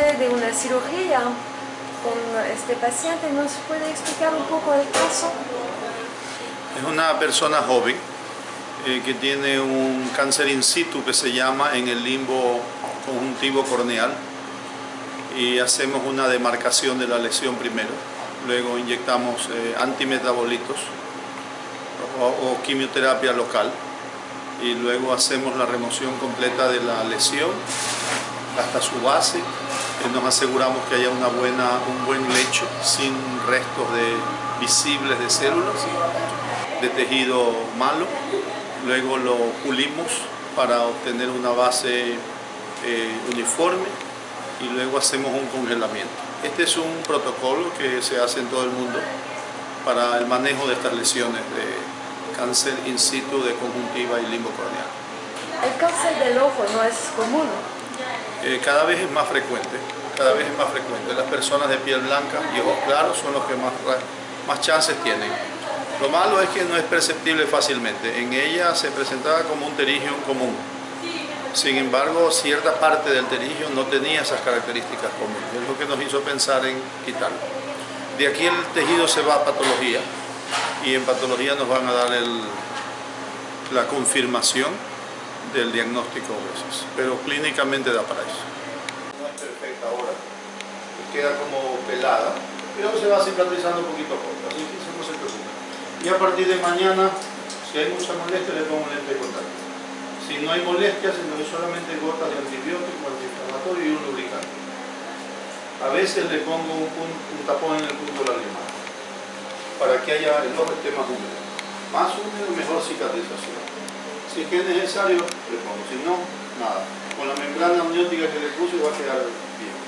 de una cirugía con este paciente, ¿nos puede explicar un poco el caso? Es una persona joven eh, que tiene un cáncer in situ que se llama en el limbo conjuntivo corneal. Y hacemos una demarcación de la lesión primero, luego inyectamos eh, antimetabolitos o, o quimioterapia local. Y luego hacemos la remoción completa de la lesión hasta su base nos aseguramos que haya una buena, un buen lecho sin restos de, visibles de células, de tejido malo. Luego lo pulimos para obtener una base eh, uniforme y luego hacemos un congelamiento. Este es un protocolo que se hace en todo el mundo para el manejo de estas lesiones de cáncer in situ de conjuntiva y limbo corneal. El cáncer del ojo no es común. Eh, cada vez es más frecuente, cada vez es más frecuente. Las personas de piel blanca y ojos claros son los que más, más chances tienen. Lo malo es que no es perceptible fácilmente. En ella se presentaba como un terigio común. Sin embargo, cierta parte del terigio no tenía esas características comunes. Es lo que nos hizo pensar en quitarlo. De aquí el tejido se va a patología y en patología nos van a dar el, la confirmación del diagnóstico a veces, pero clínicamente da para eso. No es perfecta ahora, queda como pelada, pero se va cicatrizando poquito a poco, así que eso no se preocupe. Y a partir de mañana, si hay mucha molestia, le pongo lente de contacto. Si no hay molestias, doy solamente gotas de antibiótico, antiinflamatorio y un lubricante. A veces le pongo un, un tapón en el punto de la lima para que haya el ojo esté más húmedo. Más húmedo, mejor cicatrización. Si es que es necesario, le pongo. Si no, nada. Con la membrana amniótica que le puse va a quedar bien.